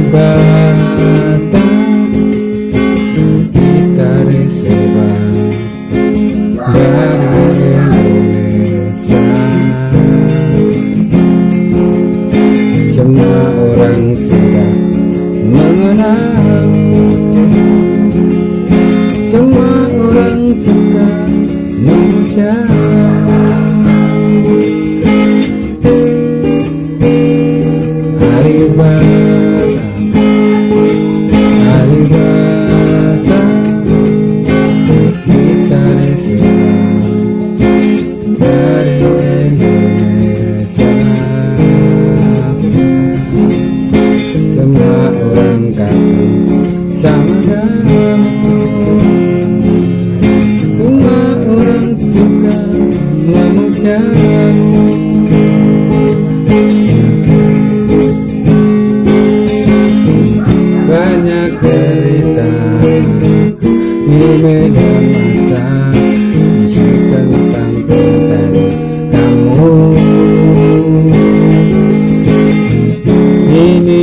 bata lemutnya banyak cerita di medan mata isu tentang tentang kamu. Ini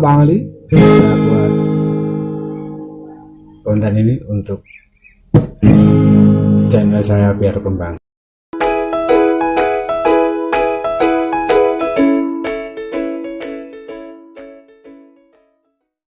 Bang Ali? Buat konten ini untuk channel saya biar kembang.